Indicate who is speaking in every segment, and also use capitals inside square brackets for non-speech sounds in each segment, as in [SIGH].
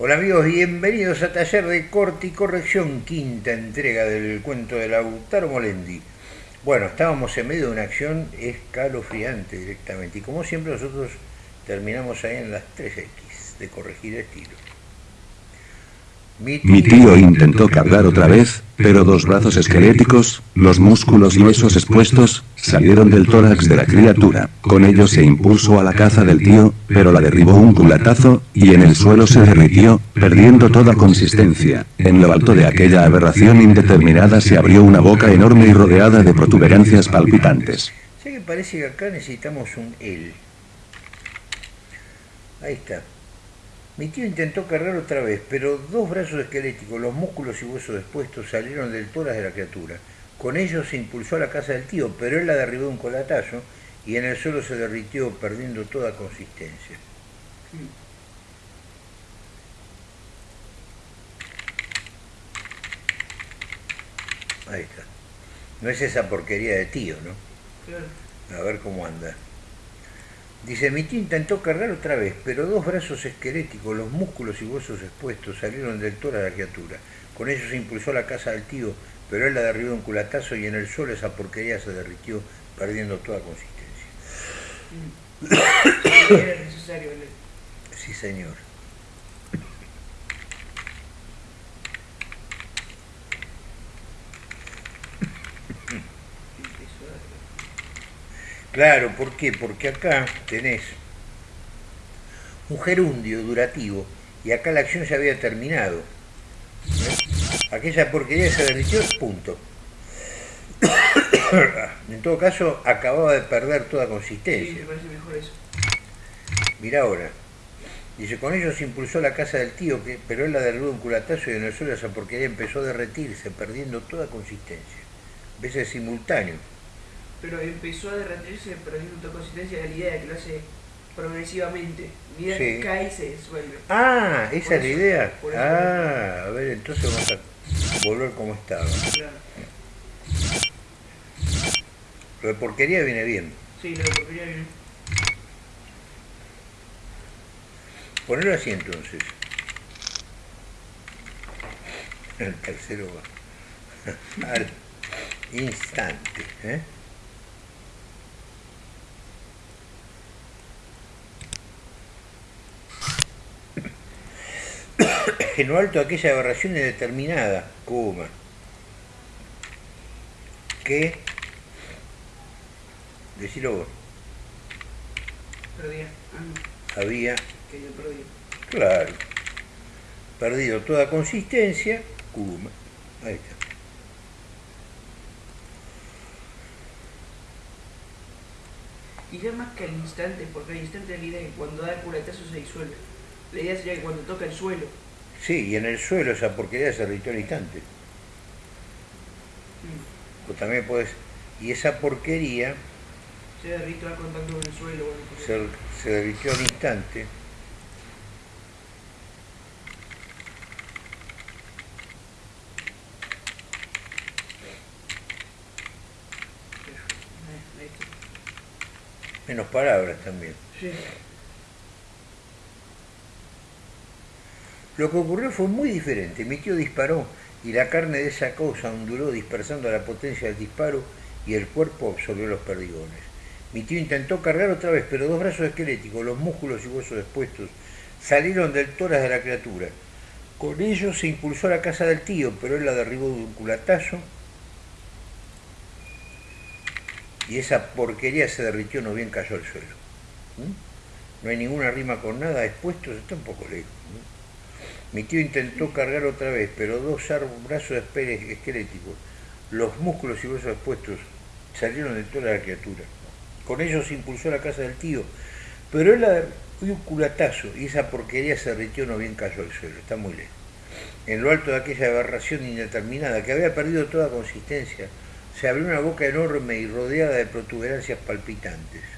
Speaker 1: Hola amigos, bienvenidos a Taller de Corte y Corrección, quinta entrega del cuento de Lautaro Molendi. Bueno, estábamos en medio de una acción escalofriante directamente y como siempre nosotros terminamos ahí en las 3X de corregir estilo.
Speaker 2: Mi tío intentó cargar otra vez, pero dos brazos esqueléticos, los músculos y huesos expuestos, salieron del tórax de la criatura. Con ello se impulsó a la caza del tío, pero la derribó un culatazo, y en el suelo se derritió, perdiendo toda consistencia. En lo alto de aquella aberración indeterminada se abrió una boca enorme y rodeada de protuberancias palpitantes.
Speaker 1: Sé que parece que acá necesitamos un L. Ahí está. Mi tío intentó cargar otra vez, pero dos brazos esqueléticos, los músculos y huesos expuestos salieron del tórax de la criatura. Con ellos se impulsó a la casa del tío, pero él la derribó de un colatazo y en el suelo se derritió, perdiendo toda consistencia. Ahí está. No es esa porquería de tío, ¿no?
Speaker 3: Claro.
Speaker 1: A ver cómo anda. Dice, mi intentó cargar otra vez, pero dos brazos esqueléticos, los músculos y huesos expuestos, salieron del tórax de la criatura. Con ellos se impulsó a la casa del tío, pero él la derribó un culatazo y en el suelo esa porquería se derritió, perdiendo toda consistencia. [COUGHS]
Speaker 3: Era necesario.
Speaker 1: Sí, señor. Claro, ¿por qué? Porque acá tenés un gerundio durativo y acá la acción ya había terminado. Aquella porquería se derritió, punto. [COUGHS] En todo caso, acababa de perder toda
Speaker 3: Sí,
Speaker 1: consistencia.
Speaker 3: me parece mejor eso.
Speaker 1: Mira ahora. Dice, con ello se impulsó la casa del tío, que, pero él la derribó un culatazo y en el suelo esa porquería empezó a derretirse, perdiendo toda consistencia. ¿Ves? Es simultáneo.
Speaker 3: Pero empezó a derretirse perdiendo toda consistencia de la idea de que lo hace progresivamente. Mira
Speaker 1: Sí.
Speaker 3: que cae y se disuelve.
Speaker 1: Ah, esa
Speaker 3: Por
Speaker 1: es la
Speaker 3: eso,
Speaker 1: idea. Ah, a ver, entonces vamos a volver como estaba.
Speaker 3: Claro.
Speaker 1: Lo de porquería viene bien.
Speaker 3: Sí, lo de porquería viene.
Speaker 1: Ponelo así entonces. El tercero va. [LAUGHS] Al instante. ¿eh? En lo alto aquella aberración indeterminada, coma, que, decilo vos,
Speaker 3: Perdía. Ah, no.
Speaker 1: había
Speaker 3: Que yo perdí.
Speaker 1: Claro. Perdido toda consistencia, Kuma. Ahí está.
Speaker 3: Quizás más que al instante, porque al instante la idea es que cuando da el culatazo se disuelve. La idea sería que cuando toca el suelo.
Speaker 1: Sí, y en el suelo esa porquería se derritió al instante.
Speaker 3: mm,
Speaker 1: O también puedes. Y esa porquería
Speaker 3: Se derrite al contacto con el suelo.
Speaker 1: Se, se derritió al instante. Menos palabras también.
Speaker 3: Sí.
Speaker 1: Lo que ocurrió fue muy diferente. Mi tío disparó y la carne de esa cosa onduló dispersando la potencia del disparo y el cuerpo absorbió los perdigones. Mi tío intentó cargar otra vez, pero dos brazos esqueléticos, los músculos y huesos expuestos, salieron del tórax de la criatura. Con ellos se impulsó a la casa del tío, pero él la derribó de un culatazo y esa porquería se derritió, no bien cayó al suelo. ¿Mm? No hay ninguna rima con nada, expuestos está un poco lejos. Mi tío intentó cargar otra vez, pero dos brazos esqueléticos, los músculos y huesos expuestos, salieron de toda la criatura. Con ellos se impulsó la casa del tío, pero él de un culatazo y esa porquería se derritió, no bien cayó al suelo, está muy lejos. En lo alto de aquella aberración indeterminada, que había perdido toda consistencia, se abrió una boca enorme y rodeada de protuberancias palpitantes.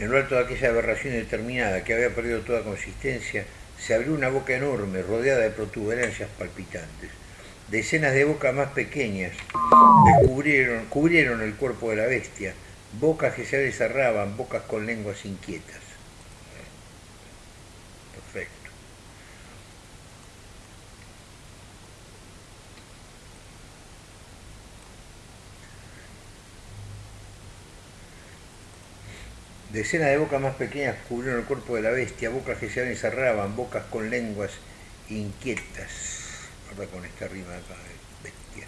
Speaker 1: En lo alto de aquella aberración indeterminada, que había perdido toda consistencia, se abrió una boca enorme, rodeada de protuberancias palpitantes. Decenas de bocas más pequeñas cubrieron el cuerpo de la bestia, bocas que se cerraban, bocas con lenguas inquietas. Perfecto. Decenas de bocas más pequeñas cubrieron el cuerpo de la bestia, bocas que se abren y cerraban, bocas con lenguas inquietas. Ahora con esta rima acá, bestia.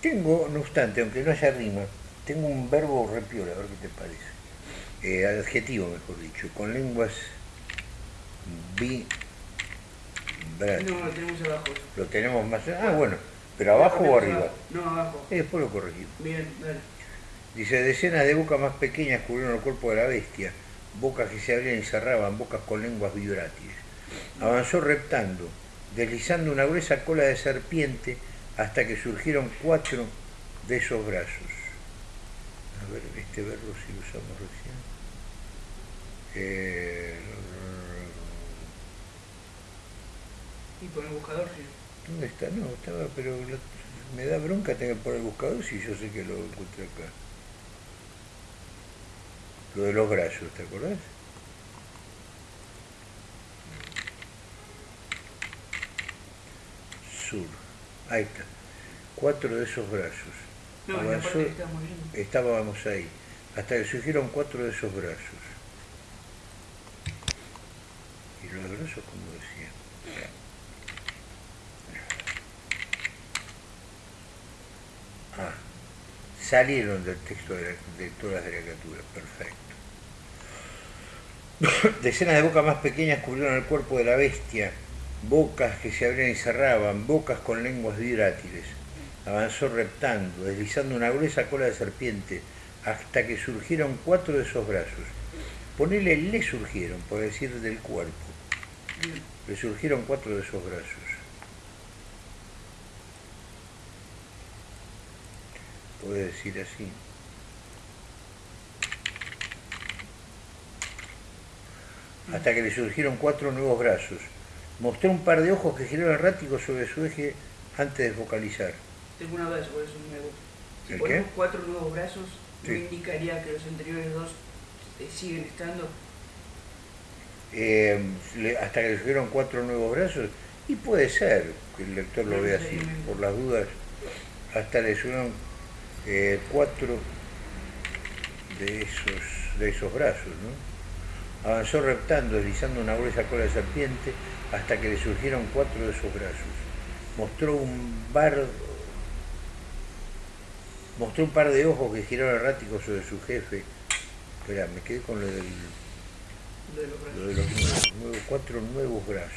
Speaker 1: Tengo, no obstante, aunque no haya rima, tengo un verbo repiola, a ver qué te parece. Eh, adjetivo, mejor dicho, con lenguas bi...
Speaker 3: No, lo tenemos abajo.
Speaker 1: Lo tenemos más... Ah, bueno, pero abajo o arriba.
Speaker 3: No, abajo.
Speaker 1: Y después lo corregimos.
Speaker 3: Bien, dale.
Speaker 1: Dice, decenas de bocas más pequeñas cubrieron el cuerpo de la bestia, bocas que se abrían y cerraban, bocas con lenguas vibrátiles. Avanzó reptando, deslizando una gruesa cola de serpiente hasta que surgieron cuatro de esos brazos. A ver, este verbo si lo usamos recién. Eh,
Speaker 3: Y por el buscador, sí.
Speaker 1: ¿Dónde está? No, estaba, pero me da bronca tener poner el buscador si yo sé que lo encontré acá. Lo de los brazos, ¿te acordás? Sur. Ahí está. Cuatro de esos brazos.
Speaker 3: No,
Speaker 1: Avanzó-
Speaker 3: estábamos
Speaker 1: ahí, hasta que surgieron cuatro de esos brazos. Y los brazos, como decía. Ah, salieron del texto de, la- de todas las criaturas, perfecto. [COUGHS] Decenas de bocas más pequeñas cubrieron el cuerpo de la bestia, bocas que se abrían y cerraban, bocas con lenguas vibrátiles. Avanzó reptando, deslizando una gruesa cola de serpiente, hasta que surgieron cuatro de esos brazos. Ponele le surgieron, por decir del cuerpo. Le surgieron cuatro de esos brazos. Puede decir así. Hasta que le surgieron cuatro nuevos brazos. Mostró un par de ojos que giraron erráticos sobre su eje antes de focalizar.
Speaker 3: Tengo una duda sobre eso nuevo. Si
Speaker 1: ¿El
Speaker 3: ponemos
Speaker 1: qué?
Speaker 3: cuatro nuevos brazos, ¿no
Speaker 1: Sí.
Speaker 3: indicaría que los anteriores dos eh, siguen estando?
Speaker 1: Eh, hasta que le surgieron cuatro nuevos brazos. Y puede ser que el lector lo vea así, por las dudas. Hasta le surgieron eh, cuatro de esos, de esos brazos, ¿no? Avanzó reptando, deslizando una gruesa cola de serpiente, hasta que le surgieron cuatro de esos brazos. Mostró un bar, mostró un par de ojos que giraron erráticos sobre su jefe. Espera, me quedé con lo del
Speaker 3: de los
Speaker 1: lo de los nuevos, nuevos- cuatro nuevos brazos.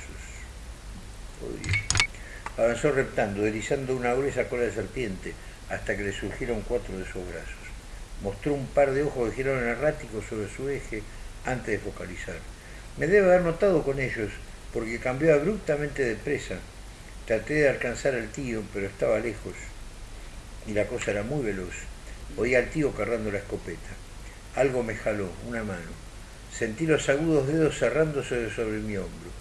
Speaker 1: Avanzó reptando, deslizando una gruesa cola de serpiente, hasta que le surgieron cuatro de esos brazos. Mostró un par de ojos que giraron erráticos sobre su eje antes de focalizar. Me debe haber notado con ellos, porque cambió abruptamente de presa. Traté de alcanzar al tío, pero estaba lejos, y la cosa era muy veloz. Oí al tío cargando la escopeta. Algo me jaló, una mano. Sentí los agudos dedos cerrándose sobre mi hombro.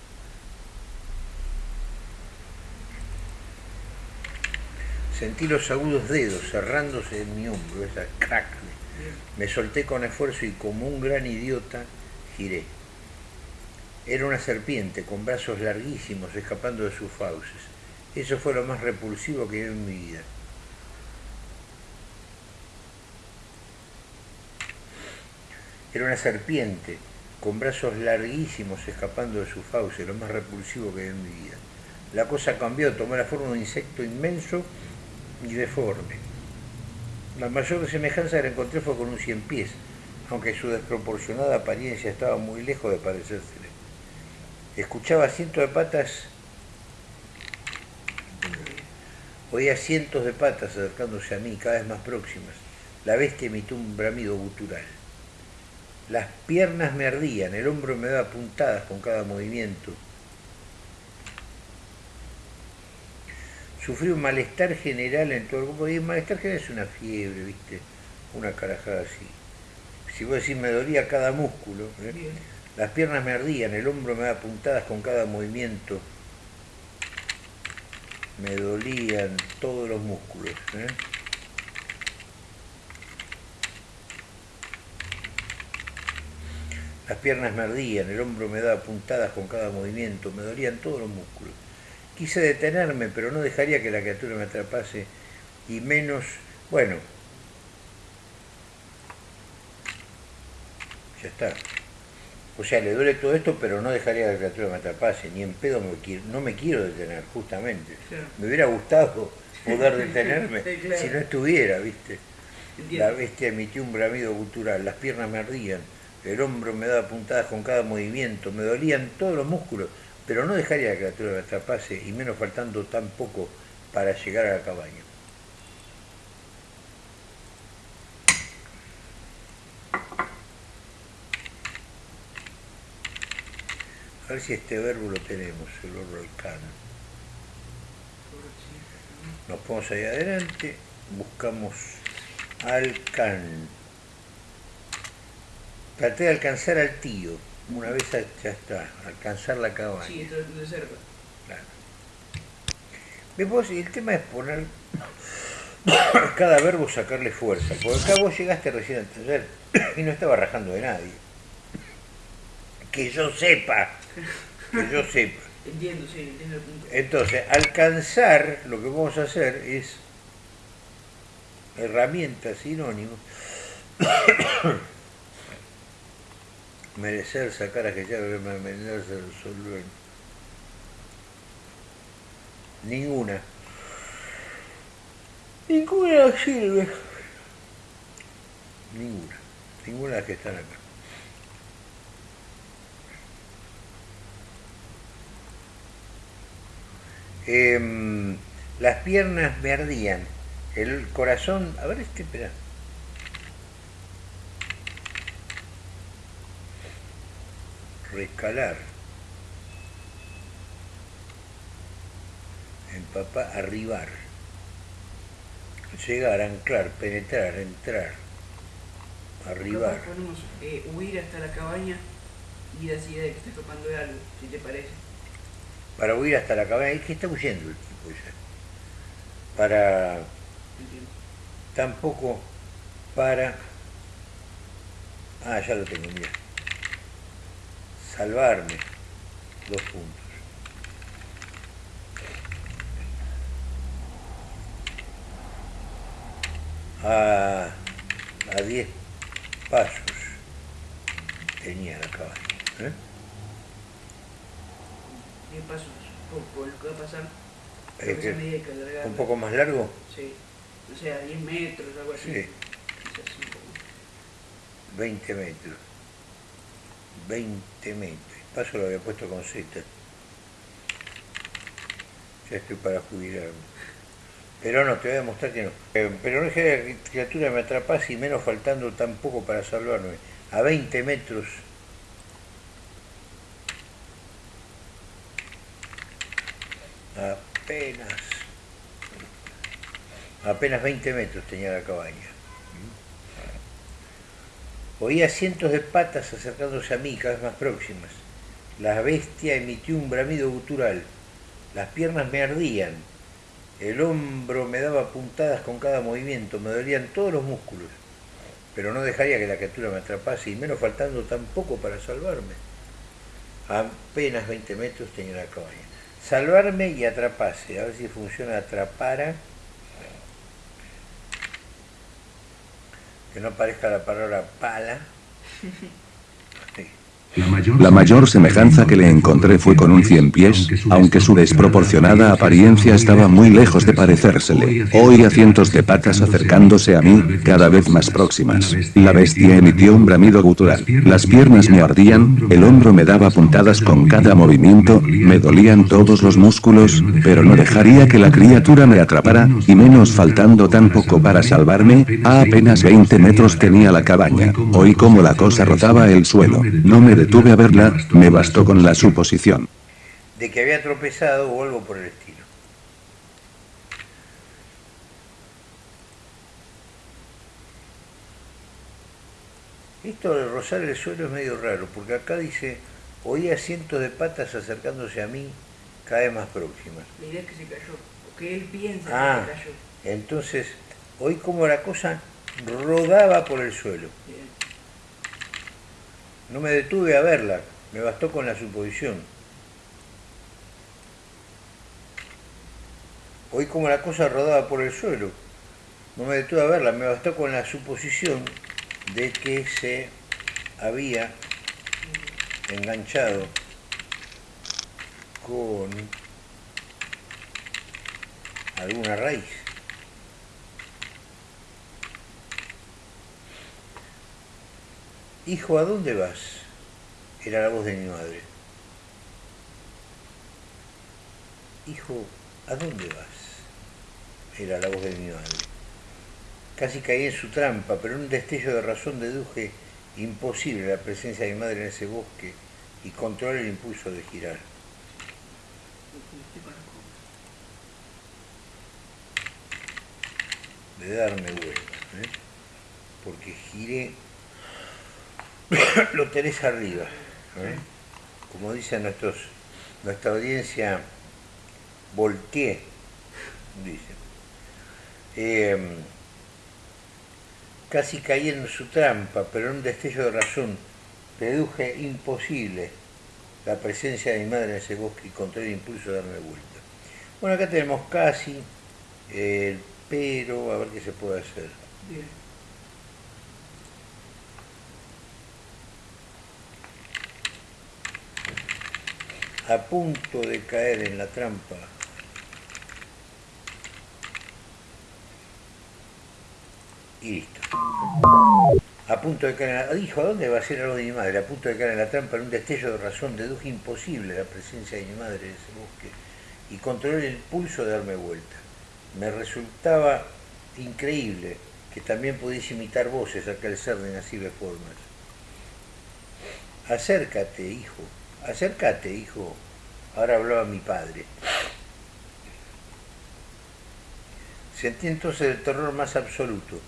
Speaker 1: Sentí los agudos dedos cerrándose en mi hombro, esa crack. Me solté con esfuerzo y como un gran idiota giré. Era una serpiente con brazos larguísimos escapando de sus fauces. Eso fue lo más repulsivo que vi en mi vida. Era una serpiente con brazos larguísimos escapando de su fauce, lo más repulsivo que vi en mi vida. La cosa cambió, tomó la forma de un insecto inmenso y deforme. La mayor semejanza que encontré fue con un cien pies, aunque su desproporcionada apariencia estaba muy lejos de parecérsele. Escuchaba cientos de patas, oía cientos de patas acercándose a mí, cada vez más próximas. La bestia emitió un bramido gutural. Las piernas me ardían, el hombro me daba puntadas con cada movimiento. Sufrí un malestar general en todo el cuerpo. Y el malestar general es una fiebre, ¿viste? Una carajada así. Si vos decís me dolía cada músculo, ¿eh? Las piernas me ardían, el hombro me daba puntadas con cada movimiento. Me dolían todos los músculos. ¿eh? Las piernas me ardían, el hombro me daba puntadas con cada movimiento, me dolían todos los músculos. Quise detenerme, pero no dejaría que la criatura me atrapase, y menos, bueno, ya está. O sea, le duele todo esto, pero no dejaría que la criatura me atrapase, ni en pedo me quiero, no me quiero detener, justamente.
Speaker 3: Claro.
Speaker 1: Me hubiera gustado poder [LAUGHS] detenerme
Speaker 3: Sí, claro.
Speaker 1: si no estuviera, ¿viste?
Speaker 3: Entiendo.
Speaker 1: La bestia emitió un bramido gutural, las piernas me ardían, el hombro me daba puntadas con cada movimiento, me dolían todos los músculos, pero no dejaría que la criatura me atrapase, y menos faltando tan poco para llegar a la cabaña. A ver si este verbo lo tenemos, el verbo alcano. Nos ponemos ahí adelante, buscamos alcan. Traté de alcanzar al tío. Una vez ya está, alcanzar la cabaña.
Speaker 3: Sí, de cerca.
Speaker 1: Claro. Y el tema es poner [COUGHS] cada verbo sacarle fuerza. Porque acá vos llegaste recién al taller [COUGHS] y no estaba rajando de nadie. Que yo sepa, que yo [LAUGHS] sepa.
Speaker 3: Entiendo, sí, entiendo el punto.
Speaker 1: Entonces, alcanzar, lo que vamos a hacer es herramienta, sinónimo, [COUGHS] merecer, sacar, aquellar, venderse, resolver. Ninguna. Ninguna sirve. Ninguna. Ninguna de las que están acá. Em, las piernas me ardían, el corazón, a ver este, espera. Rescalar. Empapar, arribar. Llegar, anclar, penetrar, entrar. Arribar.
Speaker 3: Eh, huir hasta la cabaña y esa idea de que está escapando de algo, si te parece.
Speaker 1: Para huir hasta la cabaña, es que está huyendo el tipo ya. Para
Speaker 3: Entiendo.
Speaker 1: tampoco para ah ya lo tengo mira salvarme dos puntos a a 10 pasos tenía la cabaña ¿eh?
Speaker 3: 10 pasos por lo que va a pasar. Creo que
Speaker 1: que- un poco más largo
Speaker 3: Sí. O sea, 10 metros, algo así.
Speaker 1: sí
Speaker 3: Quizás un poco más.
Speaker 1: 20 metros 20 metros. Paso lo había puesto con Z ya estoy para jubilarme. Pero no, te voy a demostrar que no. Eh, pero no es que la criatura me atrapase y menos faltando tan poco para salvarme. A 20 metros. Apenas. Apenas 20 metros tenía la cabaña Oía cientos de patas acercándose a mí, cada vez más próximas. La bestia emitió un bramido gutural. Las piernas me ardían. El hombro me daba puntadas con cada movimiento. Me dolían todos los músculos. Pero no dejaría que la criatura me atrapase, y menos faltando tan poco para salvarme. Apenas 20 metros tenía la cabaña. Salvarme y atrapase. A ver si funciona atrapara. Que no aparezca la palabra pala. [LAUGHS]
Speaker 2: La mayor semejanza que le encontré fue con un cien pies, aunque su desproporcionada apariencia estaba muy lejos de parecérsele. Oía cientos de patas acercándose a mí, cada vez más próximas. La bestia emitió un bramido gutural. Las piernas me ardían, el hombro me daba puntadas con cada movimiento, me dolían todos los músculos, pero no dejaría que la criatura me atrapara, y menos faltando tan poco para salvarme, a apenas 20 metros tenía la cabaña. Oí como la cosa rozaba el suelo. No me detuve a verla, me bastó con la suposición.
Speaker 1: de que había tropezado o algo por el estilo. Esto de rozar el suelo es medio raro, porque acá dice, oía cientos de patas acercándose a mí cada vez más próximas.
Speaker 3: La idea es que se cayó. O que él piensa
Speaker 1: Ah.
Speaker 3: que se cayó.
Speaker 1: Entonces, oí como la cosa rodaba por el suelo.
Speaker 3: Bien.
Speaker 1: No me detuve a verla, me bastó con la suposición. Oí como la cosa rodaba por el suelo. No me detuve a verla, me bastó con la suposición de que se había enganchado con alguna raíz. Hijo, ¿a dónde vas? Era la voz de mi madre. Hijo, ¿a dónde vas? Era la voz de mi madre. Casi caí en su trampa, pero en un destello de razón deduje imposible la presencia de mi madre en ese bosque y controlé el impulso de girar. De darme vuelta, ¿eh? porque giré, [COUGHS] lo tenés arriba. ¿eh? Como dicen nuestros, nuestra audiencia, volteé, dicen. Eh, casi caí en su trampa, pero en un destello de razón deduje imposible la presencia de mi madre en ese bosque y contra el impulso de darme vuelta. Bueno, acá tenemos casi, pero, a ver qué se puede hacer.
Speaker 3: Bien.
Speaker 1: A punto de caer en la trampa. Y listo. A punto de caer en la... Dijo, ¿a dónde va a ser algo de mi madre? A punto de caer en la trampa, en un destello de razón, deduje imposible la presencia de mi madre en ese bosque y controlé el pulso de darme vuelta. Me resultaba increíble que también pudiese imitar voces al calzar de nacibles formas. Acércate, hijo, acércate, hijo. Ahora hablaba mi padre. Sentí entonces el terror más absoluto.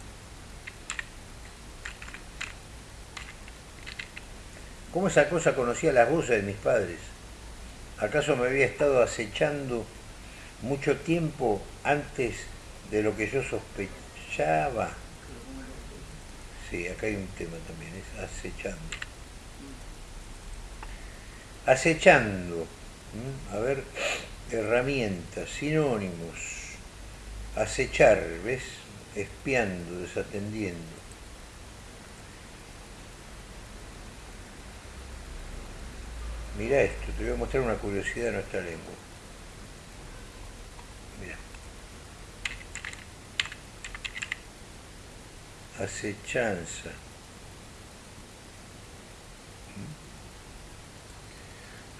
Speaker 1: ¿Cómo esa cosa conocía las voces de mis padres? ¿Acaso me había estado acechando mucho tiempo antes de lo que yo sospechaba? Sí, acá hay un tema también, es acechando. Acechando. A ver, herramientas, sinónimos. Acechar, ¿ves? Espiando, desatendiendo. Mira esto, te voy a mostrar una curiosidad de nuestra lengua. Mira. Acechanza.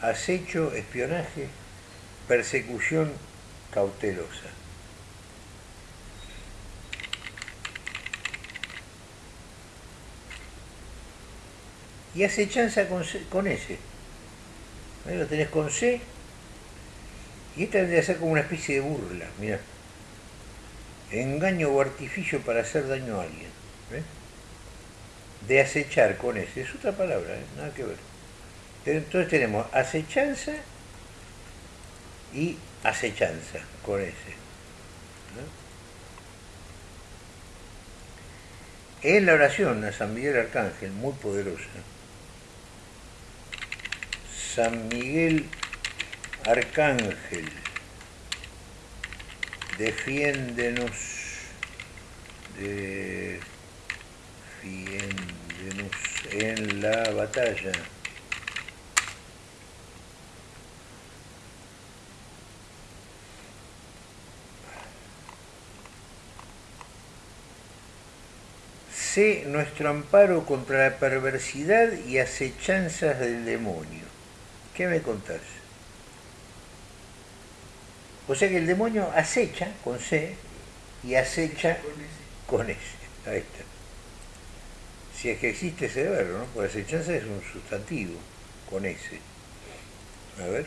Speaker 1: Acecho, espionaje, persecución cautelosa. Y acechanza con, con S. Ahí lo tenés con C. Y esta tendría que ser como una especie de burla, mira. Engaño o artificio para hacer daño a alguien. ¿ves? De acechar con S. Es otra palabra, ¿eh? nada que ver. Entonces tenemos acechanza y acechanza con S. ¿no? En la oración a San Miguel Arcángel, muy poderosa, San Miguel Arcángel, defiéndenos, defiéndenos en la batalla. Nuestro amparo contra la perversidad y acechanzas del demonio. ¿Qué me contás? O sea que el demonio acecha con C y acecha
Speaker 3: con
Speaker 1: S. Ahí está. Si es que existe ese verbo, ¿no? Porque acechanza es un sustantivo con S. A ver.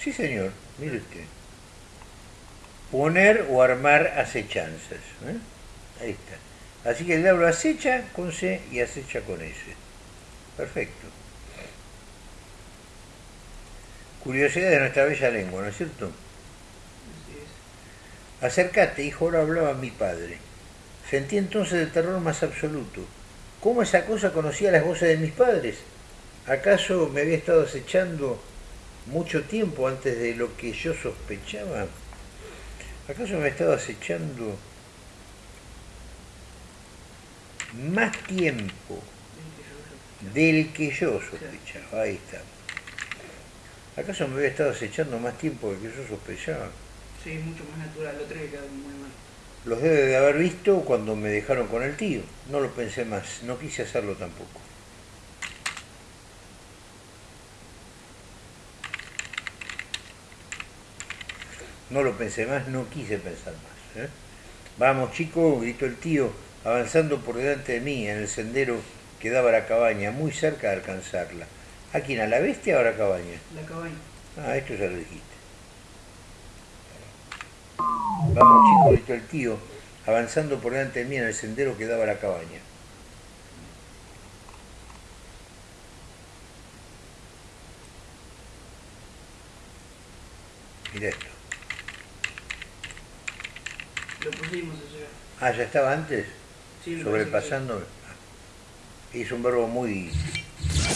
Speaker 1: Sí, señor, mire usted. Poner o armar acechanzas. ¿eh? Ahí está. Así que el diablo acecha con C y acecha con S. Perfecto. Curiosidad de nuestra bella lengua, ¿no es cierto?
Speaker 3: Así es.
Speaker 1: Acércate, hijo, ahora hablaba mi padre. Sentí entonces el terror más absoluto. ¿Cómo esa cosa conocía las voces de mis padres? ¿Acaso me había estado acechando mucho tiempo antes de lo que yo sospechaba? ¿Acaso me estado acechando más tiempo del que yo sospechaba? Ahí está. ¿Acaso me había estado acechando más tiempo del que yo sospechaba?
Speaker 3: Sí, es mucho más natural, lo otro que quedó muy mal.
Speaker 1: Los debe de haber visto cuando me dejaron con el tío. No lo pensé más, no quise hacerlo tampoco. No lo pensé más, no quise pensar más. ¿eh? Vamos chicos, gritó el tío, avanzando por delante de mí en el sendero que daba a la cabaña, muy cerca de alcanzarla. ¿A quién? ¿A la bestia o a la cabaña?
Speaker 3: La cabaña.
Speaker 1: Ah, esto ya lo dijiste. Vamos chicos, gritó el tío, avanzando por delante de mí en el sendero que daba a la cabaña. Mira esto.
Speaker 3: Lo pusimos ya.
Speaker 1: Ah, ¿ya estaba antes?
Speaker 3: Sí,
Speaker 1: Sobrepasando. Ah. Es un verbo muy,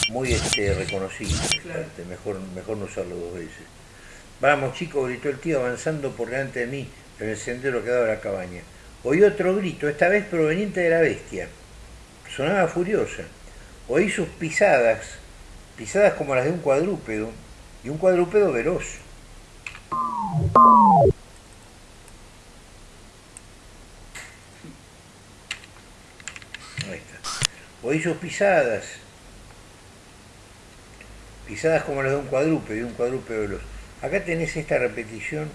Speaker 1: muy este, reconocido.
Speaker 3: Claro.
Speaker 1: Este, Mejor, mejor no usarlo dos veces. Vamos chicos, gritó el tío avanzando por delante de mí en el sendero que daba la cabaña. Oí otro grito, esta vez proveniente de la bestia. Sonaba furiosa. Oí sus pisadas, pisadas como las de un cuadrúpedo, y un cuadrúpedo veloz. Ahí está. Oí sus pisadas, pisadas como las de un cuadrúpedo, y un cuadrúpedo veloz. Acá tenés esta repetición.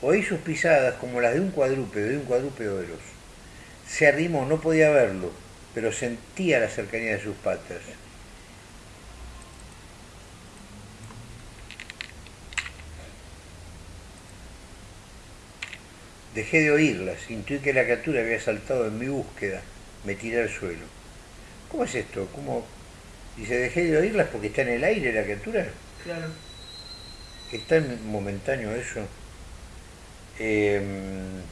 Speaker 1: Oí sus pisadas como las de un cuadrúpedo y un cuadrúpedo veloz. Se arrimó, no podía verlo, pero sentía la cercanía de sus patas. Dejé de oírlas, intuí que la criatura había saltado en mi búsqueda, me tiré al suelo. ¿Cómo es esto? ¿Cómo? Dice, dejé de oírlas porque está en el aire la criatura.
Speaker 3: Claro.
Speaker 1: Es tan momentáneo eso. Em,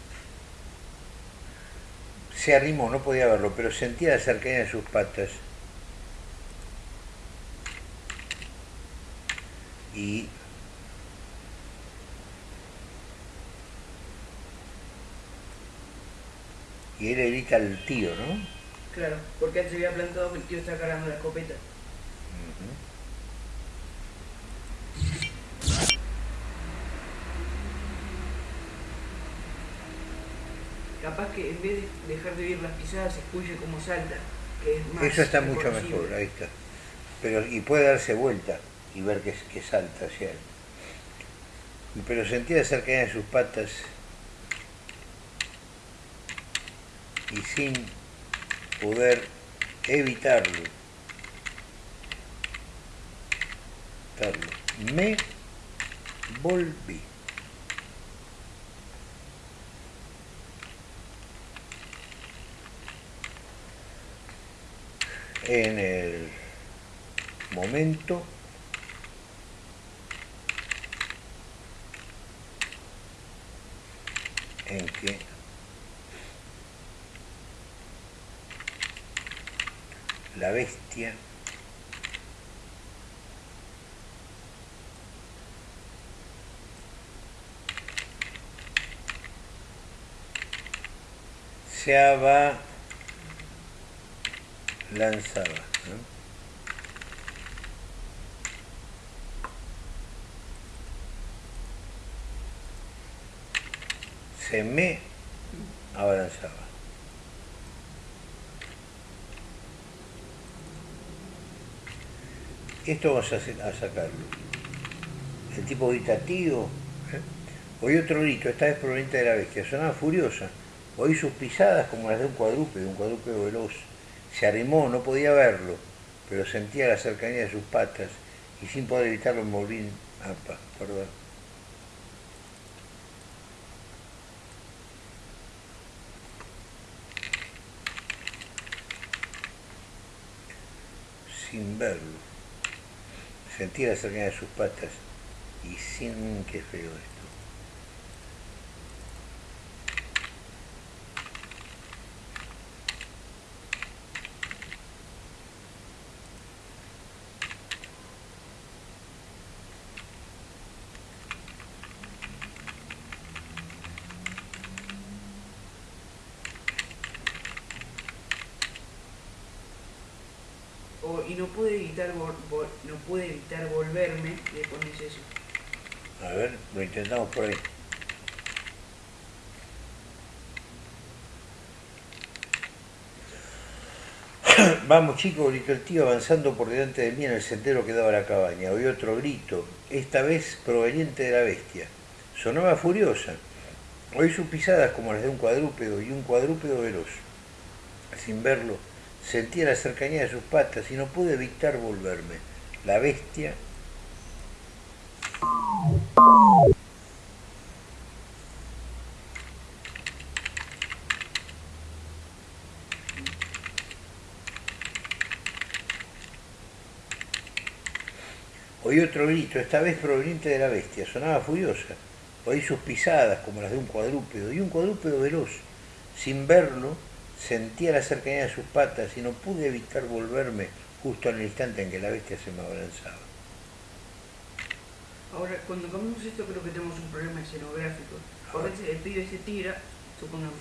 Speaker 1: se arrimó, no podía verlo, pero sentía la cercanía de sus patas. Y y él le grita al tío, ¿no?
Speaker 3: Claro, porque antes se había plantado que el tío estaba cargando la escopeta. Capaz que en vez de dejar de oír las pisadas, se escuche como salta, que es más
Speaker 1: Eso está mucho mejor, ahí está. Pero, y puede darse vuelta y ver que, que salta hacia él. Pero sentía cercanía de sus patas y sin poder evitarlo, me volví. En el momento en que la bestia se abalanzaba. ¿no? se me abalanzaba. Esto vamos a, sacarlo. El tipo grita, tío. ¿eh? Oí otro grito, esta vez proveniente de la bestia. Sonaba furiosa. Oí sus pisadas como las de un cuadrúpedo, un cuadrúpedo veloz. Se arrimó, no podía verlo, pero sentía la cercanía de sus patas y sin poder evitarlo me volví... Apa, perdón. sin verlo. Sentía la cercanía de sus patas y sin qué feo esto.
Speaker 3: y no pude evitar vol- vol- no evitar volverme le pones eso.
Speaker 1: A ver, lo intentamos por ahí. [CLEARS THROAT] Vamos chicos, gritó el tío avanzando por delante de mí en el sendero que daba la cabaña. Oí otro grito, esta vez proveniente de la bestia. Sonaba furiosa. Oí sus pisadas como las de un cuadrúpedo y un cuadrúpedo veloz. Sin verlo, sentía la cercanía de sus patas y no pude evitar volverme. La bestia Oí otro grito, esta vez proveniente de la bestia. Sonaba furiosa. Oí sus pisadas como las de un cuadrúpedo y un cuadrúpedo veloz. Sin verlo, sentía la cercanía de sus patas y no pude evitar volverme justo en el instante en que la bestia se me abalanzaba.
Speaker 3: Ahora, cuando comemos esto creo que tenemos un problema escenográfico. Porque el pibe se tira, supongamos,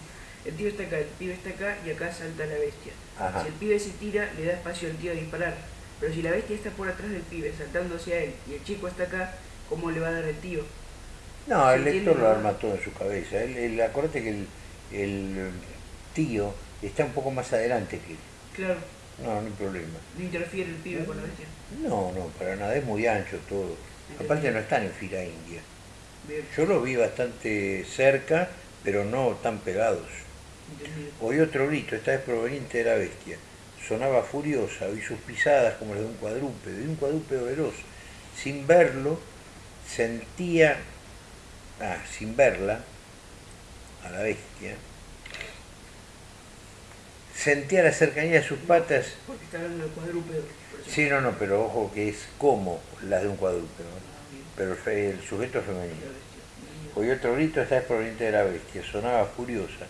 Speaker 3: el tío está acá, el pibe está acá y acá salta la bestia.
Speaker 1: Ajá.
Speaker 3: Si el pibe se tira, le da espacio al tío a disparar. Pero si la bestia está por atrás del pibe, saltando hacia él, y el chico está acá, ¿cómo le va a dar el tío?
Speaker 1: No,
Speaker 3: ¿Se
Speaker 1: el lector lo arma todo en su cabeza. Él- acordate que el, el tío está un poco más adelante que él.
Speaker 3: Claro,
Speaker 1: No, no hay problema.
Speaker 3: no interfiere el pibe con la bestia.
Speaker 1: No, no, para nada, es muy ancho todo. Aparte no están en fila india.
Speaker 3: Bien,
Speaker 1: Yo lo vi bastante cerca, pero no tan pegados.
Speaker 3: entendido.
Speaker 1: Oí otro grito, esta vez proveniente de la bestia. Sonaba furiosa, oí sus pisadas como las de un cuadrúpedo, y un cuadrúpedo veloz. Sin verlo, sentía, ah, sin verla, a la bestia, sentía la cercanía de sus patas.
Speaker 3: Porque está hablando cuadrúpedo.
Speaker 1: Sí, no, no, pero ojo que es como las de un cuadrúpedo, pero el sujeto femenino. Oí otro grito, vez proveniente de la bestia, sonaba furiosa,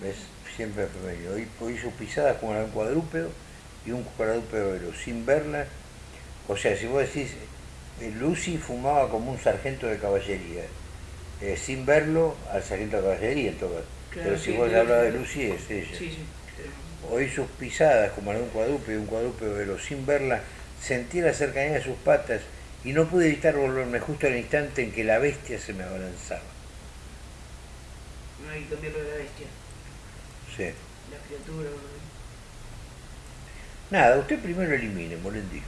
Speaker 1: ¿ves? Siempre femenino. Oí, oí sus pisadas como la de un cuadrúpedo y un cuadrúpedo veloz, sin verla. O sea, si vos decís, eh, Lucy fumaba como un sargento de caballería, eh, sin verlo al sargento de caballería en todo caso.
Speaker 3: Claro,
Speaker 1: Pero si
Speaker 3: sí,
Speaker 1: vos hablas de. Lucy es ella.
Speaker 3: Sí, sí.
Speaker 1: Oí sus pisadas como de un cuadrúpedo y un cuadrúpedo veloz, sin verla, sentí la cercanía de sus patas y no pude evitar volverme justo al instante en que la bestia se me abalanzaba.
Speaker 3: No hay que cambiarlo de la bestia.
Speaker 1: Sí.
Speaker 3: La criatura. ¿no?
Speaker 1: Nada, usted primero elimine, Molendi.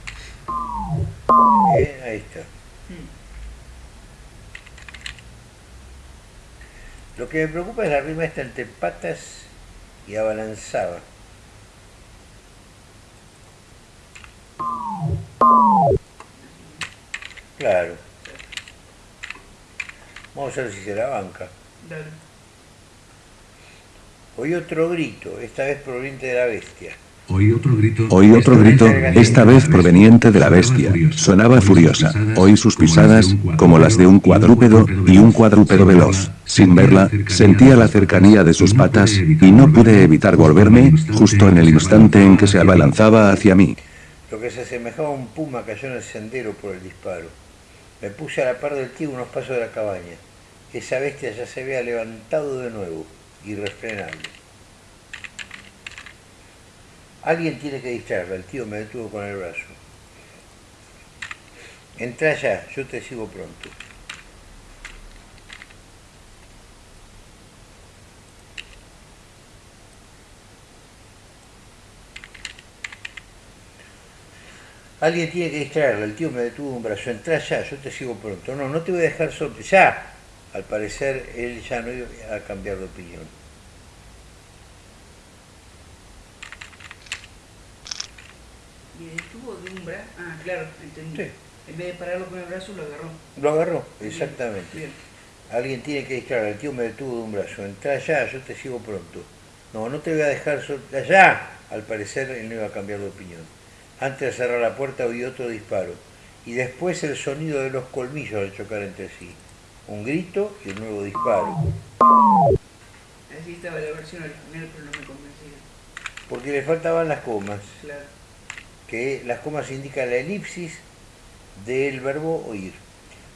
Speaker 1: Bien, ahí está.
Speaker 3: Hmm.
Speaker 1: Lo que me preocupa es la rima esta entre patas y abalanzaba. Claro. Vamos a ver si se la banca.
Speaker 3: Dale.
Speaker 1: Oí otro grito, esta vez proveniente de la bestia.
Speaker 2: Oí otro grito.
Speaker 4: Oí otro grito, esta vez proveniente de la bestia. Sonaba furiosa. Oí sus pisadas, como las de un cuadrúpedo, y un cuadrúpedo veloz. Sin verla, sentía la cercanía de sus patas, y no pude evitar volverme, justo en el instante en que se abalanzaba hacia mí.
Speaker 1: Lo que se asemejaba a un puma cayó en el sendero por el disparo. Me puse a la par del tío unos pasos de la cabaña. Esa bestia ya se había levantado de nuevo, irrefrenable. Alguien tiene que distraerla, el tío me detuvo con el brazo. Entra ya, yo te sigo pronto. Alguien tiene que distraerla, el tío me detuvo de un brazo. Entra ya, yo te sigo pronto. No, no te voy a dejar solo. ¡Ya! Al parecer él ya no iba a cambiar de opinión.
Speaker 3: Y estuvo de un brazo. Ah, claro, entendí.
Speaker 1: Sí.
Speaker 3: En vez de pararlo con el brazo, lo agarró.
Speaker 1: Lo agarró, exactamente.
Speaker 3: Bien.
Speaker 1: Alguien tiene que distraerla, el tío me detuvo de un brazo. Entra ya, yo te sigo pronto. No, no te voy a dejar solo. ¡Ya! Al parecer él no iba a cambiar de opinión. Antes de cerrar la puerta oí otro disparo. Y después el sonido de los colmillos al chocar entre sí. Un grito y un nuevo disparo.
Speaker 3: Así estaba la versión original, pero no me convencía.
Speaker 1: Porque le faltaban las comas.
Speaker 3: Claro.
Speaker 1: Que las comas indican la elipsis del verbo oír.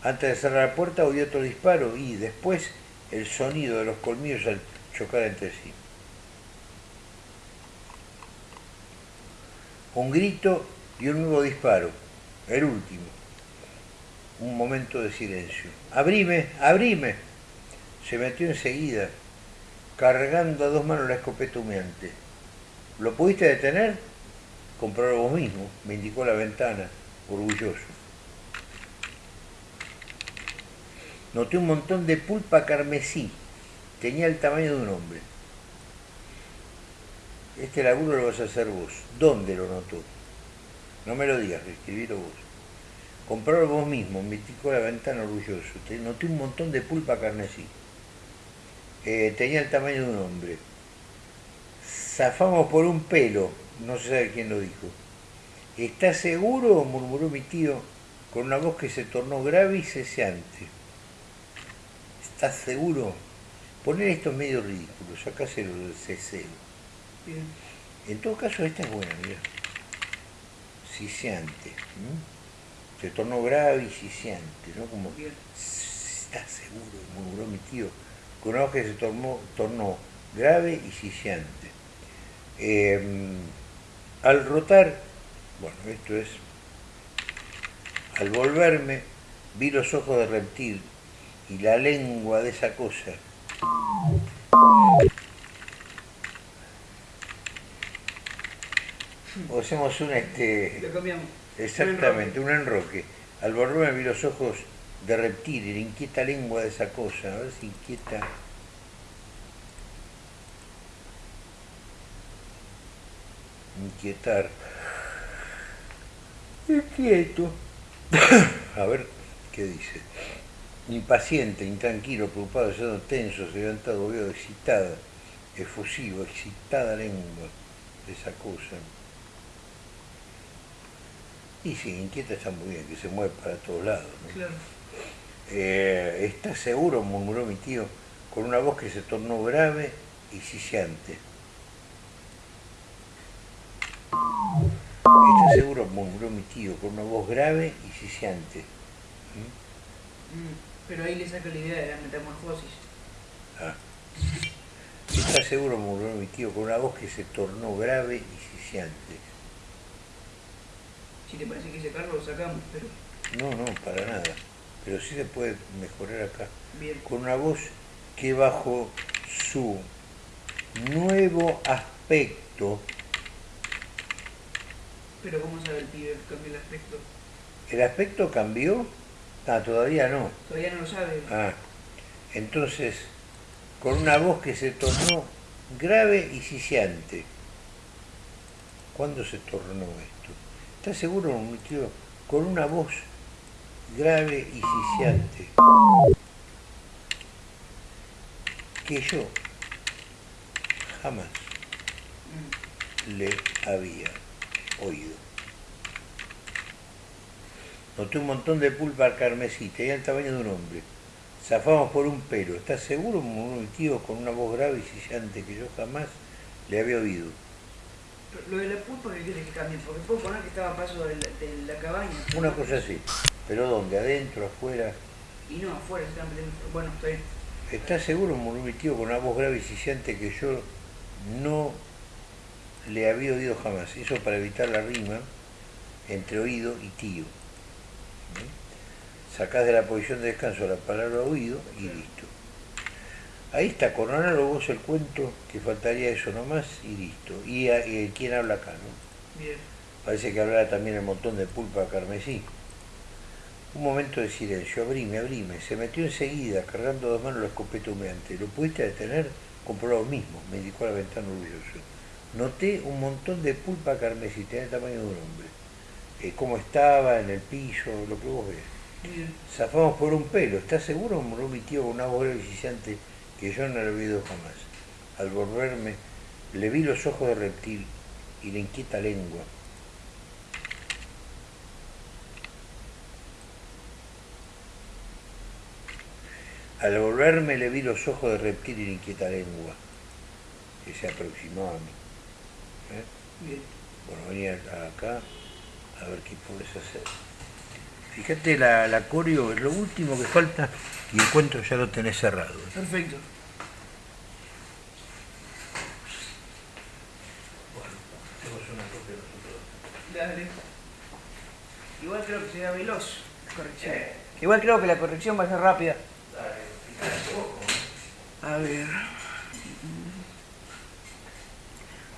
Speaker 1: Antes de cerrar la puerta oí otro disparo y después el sonido de los colmillos al chocar entre sí. Un grito y un nuevo disparo, el último. Un momento de silencio. Abrime, abrime. Se metió enseguida, cargando a dos manos la escopeta humeante. ¿Lo pudiste detener? Comprarlo vos mismo, me indicó la ventana, orgulloso. Noté un montón de pulpa carmesí. Tenía el tamaño de un hombre. Este laburo lo vas a hacer vos. ¿Dónde lo notó? No me lo digas, escribilo vos. Comprarlo vos mismo, me indicó la ventana orgulloso. Noté un montón de pulpa carmesí. Eh, tenía el tamaño de un hombre. Zafamos por un pelo, no se sabe quién lo dijo. ¿Estás seguro? murmuró mi tío con una voz que se tornó grave y ceseante. ¿Estás seguro? Poner esto es medio ridículo, sacáselo del ceseo.
Speaker 3: Bien.
Speaker 1: En todo caso, esta es buena, mira. Siseante. Se tornó grave y siseante, ¿no? Como,
Speaker 3: Bien.
Speaker 1: ¿estás seguro? murmuró mi tío con una voz que se tornó, tornó grave y siseante. Eh, al rotar, bueno, esto es, al volverme, vi los ojos de reptil y la lengua de esa cosa. O hacemos un este.
Speaker 3: Lo cambiamos.
Speaker 1: Exactamente, un enroque. Al volverme vi los ojos de reptil y la inquieta lengua de esa cosa. A ver si inquieta. Inquietar. Inquieto. [COUGHS] A ver qué dice. Impaciente, intranquilo, preocupado, siendo tenso, levantado, veo excitada, efusivo, excitada lengua de esa cosa. Y sí, inquieta está muy bien, que se mueve para todos lados. ¿no?
Speaker 3: Claro.
Speaker 1: Eh, ¿Estás seguro? murmuró mi tío, con una voz que se tornó grave y siseante. ¿Estás seguro? murmuró mi tío, con una voz grave y siseante.
Speaker 3: Mm, Pero ahí le saca la idea de la metamorfosis.
Speaker 1: Ah. ¿Estás seguro? murmuró mi tío, con una voz que se tornó grave y siseante.
Speaker 3: Si te parece que ese carro lo sacamos, pero
Speaker 1: No, no, para nada. Pero sí se puede mejorar acá.
Speaker 3: bien.
Speaker 1: con una voz que bajo su nuevo aspecto,
Speaker 3: Pero ¿cómo sabe el pibe que cambió el aspecto?
Speaker 1: ¿el aspecto cambió? Ah, todavía no.
Speaker 3: Todavía no lo sabe.
Speaker 1: Ah, entonces, con una voz que se tornó grave y siseante. ¿Cuándo se tornó esto? ¿Estás seguro, mi tío? Con una voz grave y siseante. Que yo jamás
Speaker 3: Mm,
Speaker 1: le había oído. Noté un montón de pulpa carmesí, tenía el tamaño de un hombre. Zafamos por un pelo. ¿Estás seguro? murmuró mi tío con una voz grave y sillante que yo jamás le había oído.
Speaker 3: Lo de la pulpa que quiere que cambie, porque puedo poner que estaba a paso de la, de la cabaña.
Speaker 1: Una cosa así. ¿Pero dónde? ¿Adentro? ¿Afuera?
Speaker 3: Y no, afuera se están metiendo. Bueno, está bien.
Speaker 1: ¿Estás seguro? murmuró mi tío con una voz grave y sillante que yo no le había oído jamás. Eso para evitar la rima entre oído y tío. ¿Mm? Sacás de la posición de descanso la palabra oído y listo. Ahí está, coronalo vos el cuento, que faltaría eso nomás y listo. Y, a- y quién habla acá, ¿no?
Speaker 3: Bien.
Speaker 1: Parece que hablará también el montón de pulpa carmesí. Un momento de silencio, abrime, abrime. Se metió enseguida, cargando dos manos la escopeta humeante. ¿Lo pudiste detener? Compró lo mismo, me indicó a la ventana orgulloso. Noté un montón de pulpa carmesí, tenía el tamaño de un hombre. Eh, cómo estaba, en el piso, lo que vos ves.
Speaker 3: Bien.
Speaker 1: Zafamos por un pelo, ¿estás seguro? murmuró mi tío con una voz siseante que yo no le oído jamás. Al volverme, le vi los ojos de reptil y la inquieta lengua. Al volverme le vi los ojos de reptil y la inquieta lengua, que se aproximó a mí. ¿Eh?
Speaker 3: Bien.
Speaker 1: Bueno, venía acá a ver qué puedes hacer. Fíjate la, la coreo, es lo último que falta y el cuento ya lo tenés cerrado.
Speaker 3: Perfecto.
Speaker 1: Bueno, hacemos una copia nosotros.
Speaker 3: Dale. Igual creo que será veloz la corrección. Igual creo que la corrección va a ser rápida. A ver.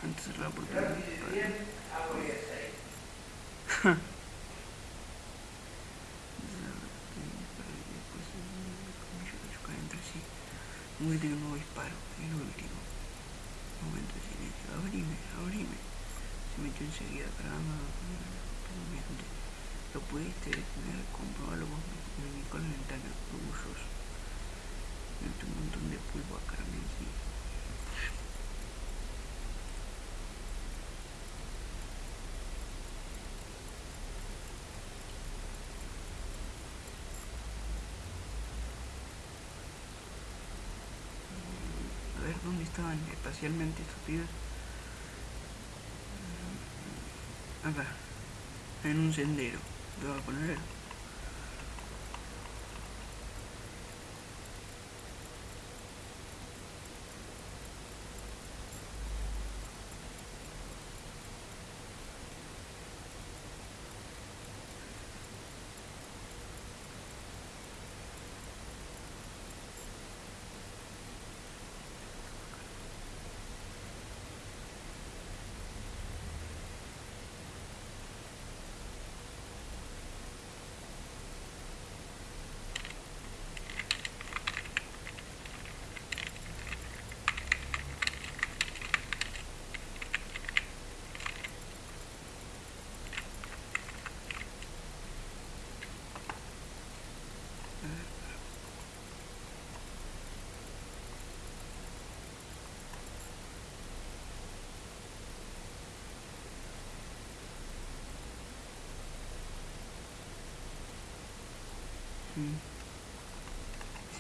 Speaker 3: Antes cerrar por Muy de un nuevo disparo, el último. Momento de silencio. Abrime, abrime. Se metió enseguida cargando Pudiste detener, comprobarlo vos me indicó la ventana, orgulloso. Un montón de polvo a Carmen ¿Dónde estaban espacialmente estos? Acá, en un sendero. Lo voy a poner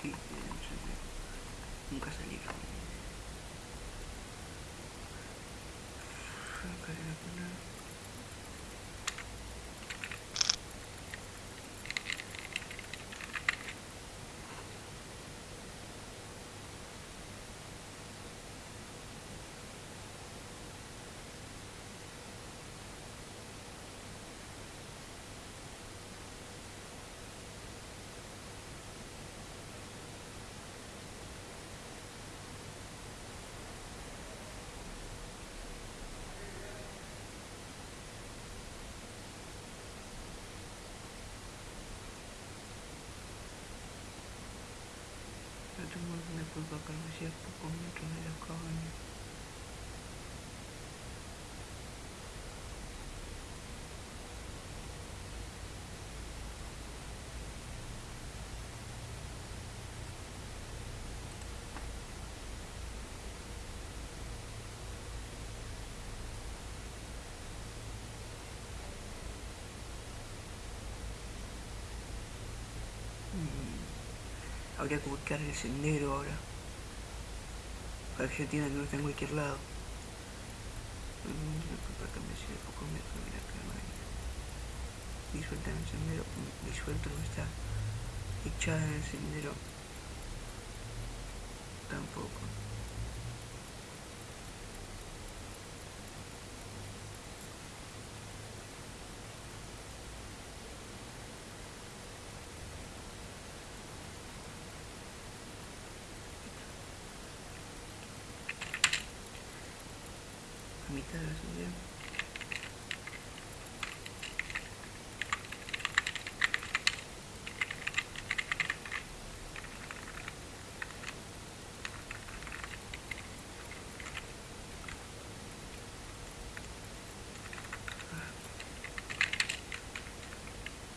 Speaker 3: Sí, nunca salieron. me culpa que no hacía pocos metros de cabaña. Habría que buscar el sendero ahora. Para que no está en cualquier lado. Disuelta en el sendero. Disuelto no está. Echada en el sendero. Tampoco. mitad de la subida.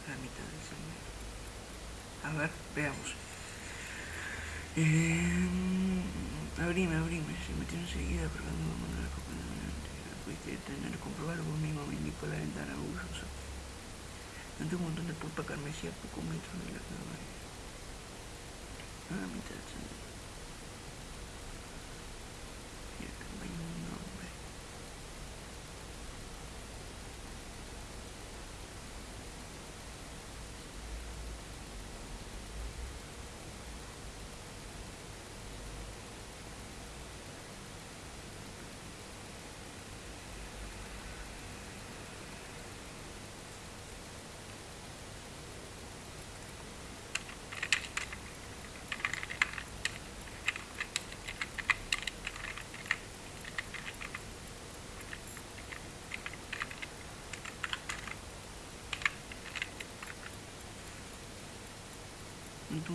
Speaker 3: La mitad del sendero. A ver, veamos. Eh, abrime, abrime, se metió enseguida probando la copa de tener comprobarlo vos mismo, me indicó la ventana orgulloso. Ante un montón de pulpa carmesí a pocos metros de la cabaña. A mitad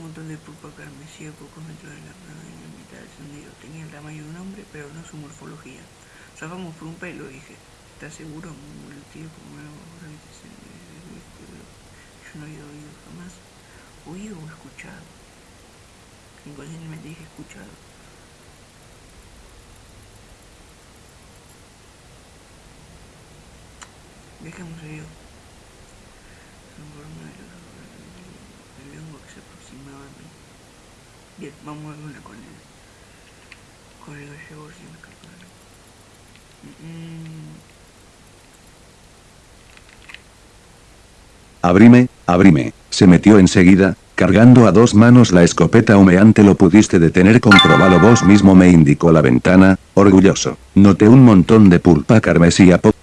Speaker 3: montón de pulpa carmesí a pocos metros de la mitad del sendero. Tenía el tamaño de un hombre, pero no su morfología. Zafamos por un pelo, dije. ¿Estás seguro? el tío como Yo no había oído jamás. Oído o escuchado. Inconscientemente dije escuchado. Dejemos una con el, con el
Speaker 2: Abrime, abrime. Se metió enseguida, cargando a dos manos la escopeta humeante lo pudiste detener comprobalo vos mismo me indicó la ventana, orgulloso. Noté un montón de pulpa carmesí a poco.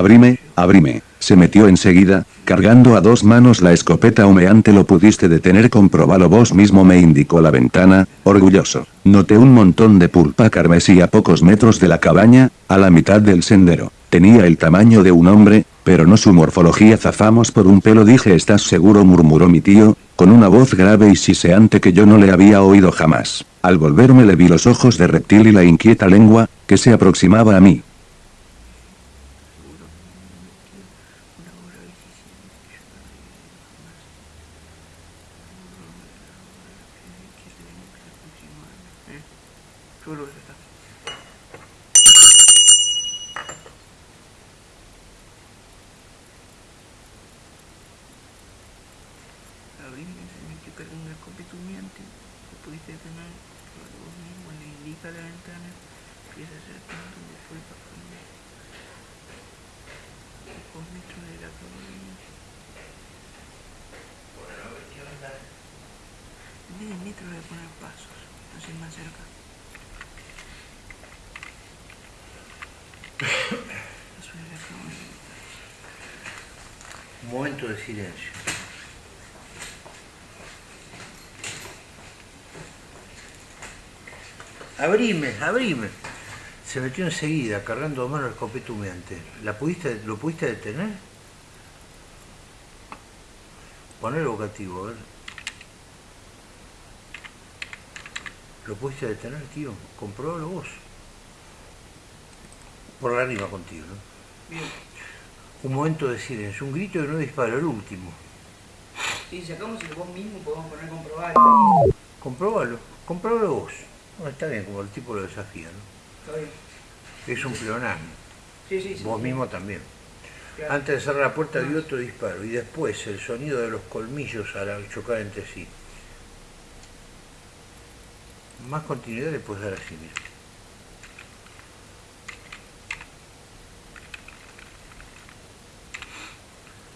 Speaker 2: Abrime, abrime. Se metió enseguida, cargando a dos manos la escopeta humeante lo pudiste detener comprobalo vos mismo me indicó la ventana, orgulloso. Noté un montón de pulpa carmesí a pocos metros de la cabaña, a la mitad del sendero. Tenía el tamaño de un hombre, pero no su morfología zafamos por un pelo dije ¿estás seguro? murmuró mi tío, con una voz grave y siseante que yo no le había oído jamás. Al volverme le vi los ojos de reptil y la inquieta lengua, que se aproximaba a mí.
Speaker 1: Se metió enseguida, cargando a mano el escopeta humeante. ¿La pudiste, ¿Lo pudiste detener? Poner el vocativo, a ver. ¿Lo pudiste detener, tío? Comprobalo vos. Por la rima contigo, ¿no? Bien. Un momento de silencio, un grito de no disparo, el último.
Speaker 3: Si sacamos el vos mismo podemos poner comprobar.
Speaker 1: Comprobalo, comprobalo vos está bien, como el tipo lo desafía, ¿no? Es un pleonasmo.
Speaker 3: Sí, sí, sí.
Speaker 1: Vos mismo también. Antes de cerrar la puerta dio otro disparo y después el sonido de los colmillos al chocar entre sí. Más continuidad le puedes dar así, mira.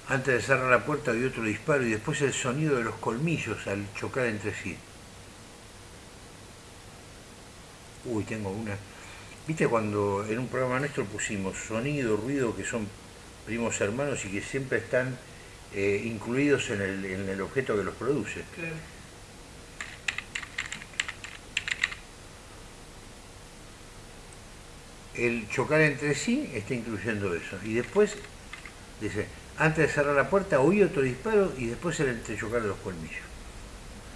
Speaker 1: Antes de cerrar la puerta dio otro disparo y después el sonido de los colmillos al chocar entre sí. Uy, tengo una. ¿Viste cuando en un programa nuestro pusimos sonido, ruido, que son primos hermanos y que siempre están eh, incluidos en el, objeto que los produce? Claro. El chocar entre sí está incluyendo eso. Y después, dice, antes de cerrar la puerta oí otro disparo y después el entrechocar de los colmillos.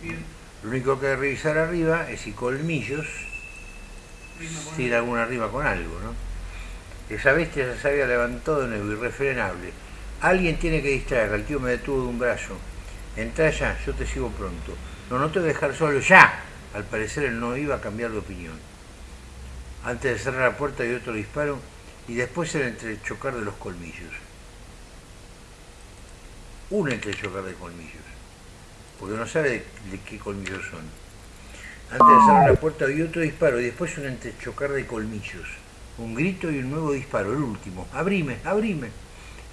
Speaker 1: Bien. Lo único que hay que revisar arriba es si colmillos tira alguna arriba con algo, ¿no? Esa bestia se había levantado de nuevo, irrefrenable. Alguien tiene que distraer, el tío me detuvo de un brazo. Entra ya, yo te sigo pronto. No, no te voy a dejar solo, ya. Al parecer él no iba a cambiar de opinión. Antes de cerrar la puerta dio otro disparo y después el entrechocar de los colmillos. Un entrechocar de colmillos. Porque no sabe de qué colmillos son. Antes de cerrar la puerta dio otro disparo y después un entrechocar de colmillos. Un grito y un nuevo disparo, el último. Abrime, abrime.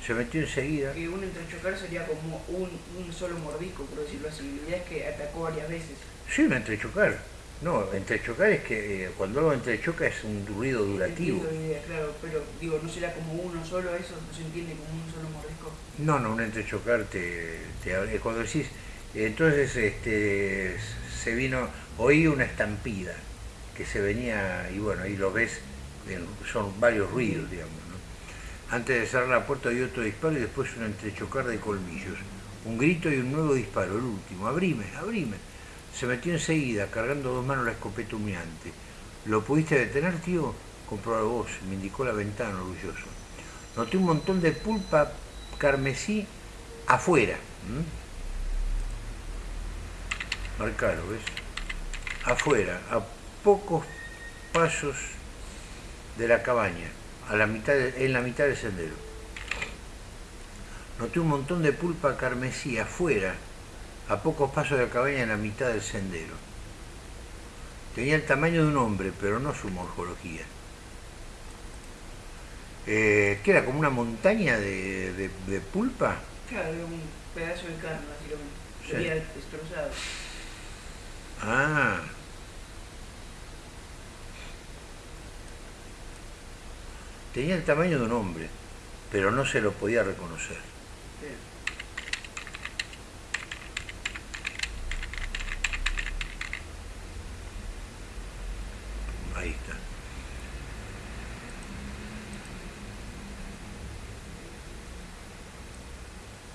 Speaker 1: Se metió enseguida.
Speaker 3: Y un entrechocar sería como un, solo mordisco, por decirlo así. La idea es que atacó varias veces. Sí,
Speaker 1: un entrechocar. No, entrechocar es que eh, cuando algo entrechoca es un ruido durativo.
Speaker 3: Idea, claro, pero digo, ¿no será como uno solo eso? ¿No se entiende como un solo mordisco?
Speaker 1: No, no, un entrechocar te, te cuando decís, entonces este se vino oí una estampida que se venía, y bueno, ahí lo ves, son varios ruidos, digamos. ¿no? Antes de cerrar la puerta dio otro disparo y después un entrechocar de colmillos. Un grito y un nuevo disparo, el último. Abrime, abrime. Se metió enseguida, cargando dos manos la escopeta humeante. ¿Lo pudiste detener, tío? Compró la voz, me indicó la ventana, orgulloso. Noté un montón de pulpa carmesí afuera. Marcalo, ¿ves? Afuera, a pocos pasos de la cabaña, a la mitad en la mitad del sendero. Noté un montón de pulpa carmesí afuera, a pocos pasos de la cabaña en la mitad del sendero. Tenía el tamaño de un hombre, pero no su morfología. Eh, ¿Qué era? ¿Como una montaña de, pulpa?
Speaker 3: Claro, un pedazo de carne, básicamente. Sería destrozado.
Speaker 1: Ah. Tenía el tamaño de un hombre, pero no se lo podía reconocer. Ahí está.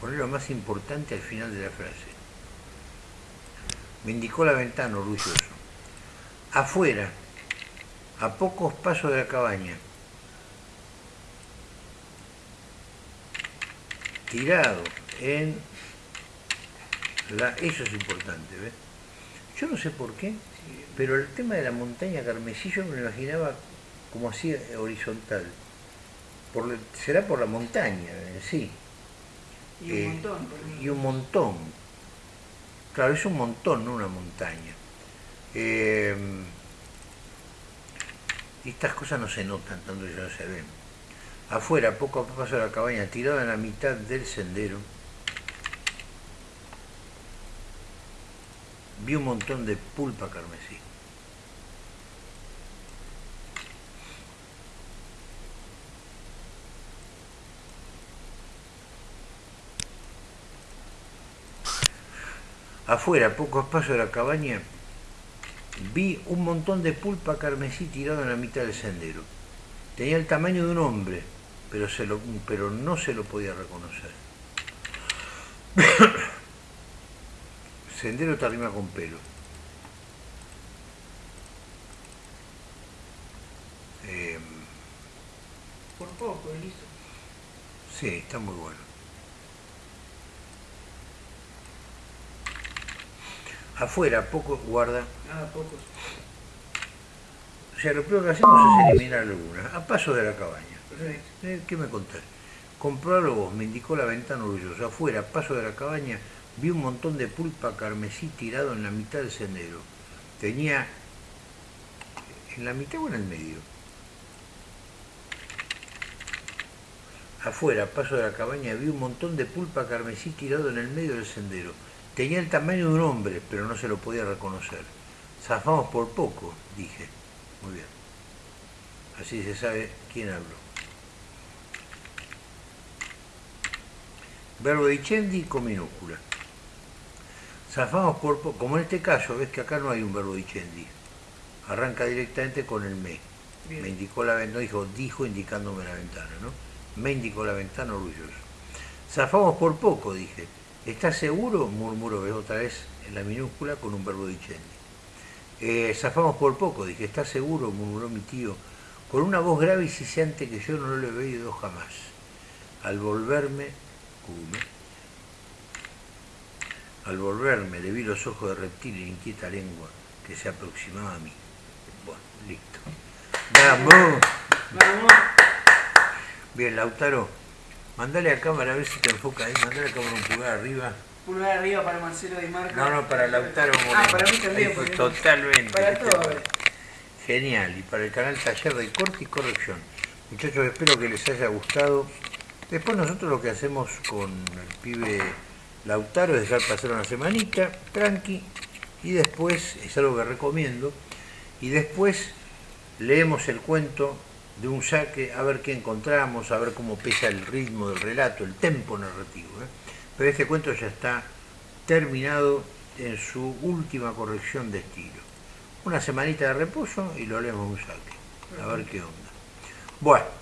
Speaker 1: Poner lo más importante al final de la frase. Me indicó la ventana orgulloso. Afuera, a pocos pasos de la cabaña, tirado en la... Eso es importante, ¿ves? Yo no sé por qué, pero el tema de la montaña carmesí yo me lo imaginaba como así horizontal. Por, será por la montaña en sí.
Speaker 3: Y un eh, montón.
Speaker 1: Y un montón. Claro, es un montón, no una montaña. Eh, estas cosas no se notan tanto ya no se ven. Afuera, poco a poco de la cabaña, tirado en la mitad del sendero, vi un montón de pulpa carmesí. Afuera, pocos pasos de la cabaña, vi un montón de pulpa carmesí tirado en la mitad del sendero. Tenía el tamaño de un hombre, pero, se lo, pero no se lo podía reconocer. [COUGHS] Sendero tarima con pelo.
Speaker 3: Em, Por poco, listo.
Speaker 1: Sí, está muy bueno. Afuera, poco guarda.
Speaker 3: Ah, pocos.
Speaker 1: O sea, lo primero que hacemos es eliminar algunas, a paso de la cabaña. ¿Qué me contás? Comprarlo vos, me indicó la ventana orgullosa. Afuera, paso de la cabaña, vi un montón de pulpa carmesí tirado en la mitad del sendero. Tenía en la mitad o en el medio. Afuera, paso de la cabaña, vi un montón de pulpa carmesí tirado en el medio del sendero. Tenía el tamaño de un hombre, pero no se lo podía reconocer. Zafamos por poco, dije. Muy bien. Así se sabe quién habló. Verbo dicendi con minúscula. Zafamos por, como en este caso, ves que acá no hay un verbo dicendi. Arranca directamente con el me. Me indicó la ventana, no dijo, dijo indicándome la ventana, ¿no? Me indicó la ventana orgulloso. Zafamos por poco, dije. ¿Estás seguro? Murmuró otra vez en la minúscula con un verbo dicendi. Eh, zafamos por poco, dije. ¿Estás seguro? murmuró mi tío con una voz grave y siseante que yo no lo he oído jamás. Al volverme al volverme le vi los ojos de reptil y inquieta lengua que se aproximaba a mí. Bueno, listo. ¡Vamos!
Speaker 3: ¡Vamos!
Speaker 1: Bien, Lautaro, mandale a cámara a ver si te enfoca ahí, mandale a cámara un pulgar arriba.
Speaker 3: Pulgar arriba para Marcelo Di Marco.
Speaker 1: No, no, para Lautaro
Speaker 3: Ah, para mí también.
Speaker 1: totalmente.
Speaker 3: Para todo.
Speaker 1: Genial, y para el canal Taller de Corte y Corrección. Muchachos, espero que les haya gustado Después nosotros lo que hacemos con el pibe Lautaro es dejar pasar una semanita, tranqui, y después, es algo que recomiendo, y después leemos el cuento de un saque, a ver qué encontramos, a ver cómo pesa el ritmo del relato, el tempo narrativo. ¿eh? Pero este cuento ya está terminado en su última corrección de estilo. Una semanita de reposo y lo leemos un saque, a ver qué onda. Bueno.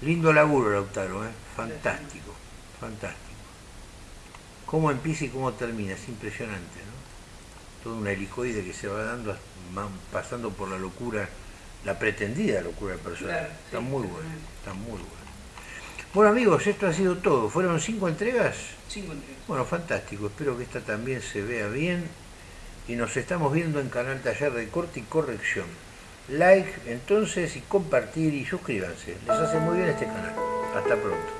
Speaker 1: Lindo laburo, Lautaro, ¿eh? Fantástico, fantástico. Cómo empieza y cómo termina, es impresionante, ¿no? Todo un helicoide que se va dando, pasando por la locura, la pretendida locura personal. está muy bueno, está muy bueno. Bueno amigos, esto ha sido todo. ¿Fueron cinco entregas?
Speaker 3: Cinco entregas.
Speaker 1: Bueno, fantástico. Espero que esta también se vea bien. Y nos estamos viendo en Canal Taller de Corte y Corrección like entonces y compartir y suscríbanse. Les hace muy bien este canal. Hasta pronto.